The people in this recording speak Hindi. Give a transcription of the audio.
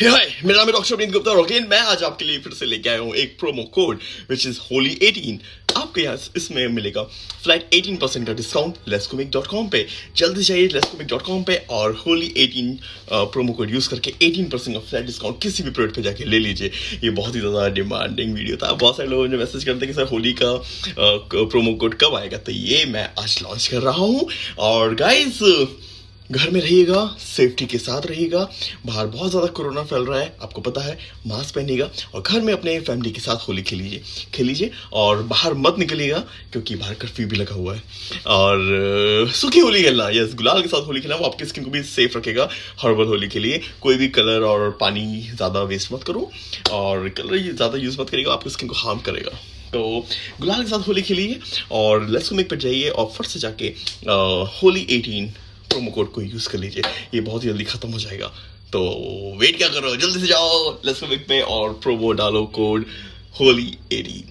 हाय मेरा नाम डॉक्टर अमित गुप्ता अगेन मैं आज आपके लिए फिर से लेके आया हूँ एक promo code which is Holi 18 आपको यहाँ इसमें मिलेगा फ्लैट 18 परसेंट का डिस्काउंट लेस्कोमिक डॉट कॉम पे। जल्दी जाइए लेस्कोमिक डॉट कॉम पे और होली 18 प्रोमो कोड यूज़ करके 18 परसेंट का फ्लैट डिस्काउंट किसी भी प्रोडक्ट पे जाके ले लीजिए। ये बहुत ही ज़्यादा डिमांडिंग वीडियो था। बहुत सारे लोगों ने मैसेज करते कि, सर होली का प्रोमो कोड कब आएगा? तो ये मैं आज लॉन्च कर रहा हूँ। और गाइज़ घर में रहिएगा सेफ्टी के साथ रहिएगा। बाहर बहुत ज़्यादा कोरोना फैल रहा है, आपको पता है मास्क पहनिएगा और घर में अपने फैमिली के साथ होली खेलीजिए खेलीजिए और बाहर मत निकलिएगा क्योंकि बाहर कर्फ्यू भी लगा हुआ है। और सूखी होली खेलना यस गुलाल के साथ होली खेलना, वो आपकी स्किन को भी सेफ़ रखेगा हर्बल होली के लिए। कोई भी कलर और पानी ज़्यादा वेस्ट मत करो और कलर ज़्यादा यूज़ मत करेगा आपकी स्किन को हार्म करेगा। तो गुलाल के साथ होली खेलिए और लहसुन मेक पर जाइए और फ़र्स्ट से जाके होली एटीन प्रोमो कोड को यूज़ कर लीजिए। ये बहुत ही जल्दी ख़त्म हो जाएगा। तो वेट क्या करो जल्दी से जाओ। लेट्स पे और प्रोमो डालो कोड होली एटी